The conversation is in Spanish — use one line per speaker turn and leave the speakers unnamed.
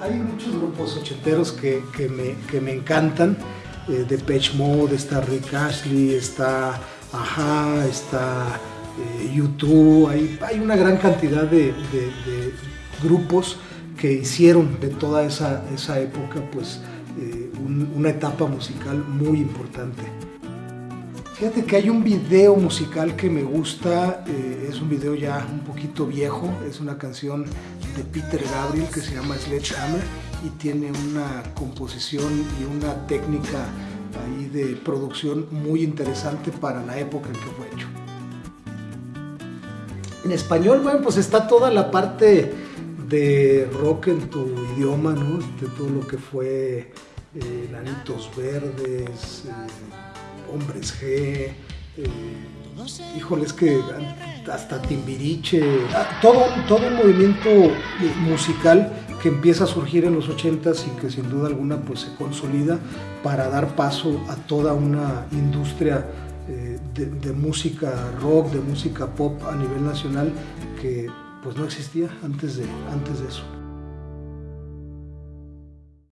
hay muchos grupos ochenteros que, que, me, que me encantan. Eh, de Mode, está Rick Ashley, está Aja, está eh, YouTube, hay, hay, una gran cantidad de, grupos que hicieron de toda esa, esa época pues, eh, un, una etapa musical muy importante. Fíjate que hay un video musical que me gusta, eh, es un video ya un poquito viejo, es una canción de Peter Gabriel que se llama Sledgehammer y tiene una composición y una técnica ahí de producción muy interesante para la época en que fue hecho. En español, bueno, pues está toda la parte de rock en tu idioma, ¿no? De todo lo que fue eh, Nanitos Verdes, eh, Hombres G, eh, híjole, es que hasta Timbiriche, ah, todo, todo un movimiento musical que empieza a surgir en los 80s y que sin duda alguna pues se consolida para dar paso a toda una industria eh, de, de, música rock, de música pop a nivel nacional que pues no existía antes de, antes de eso.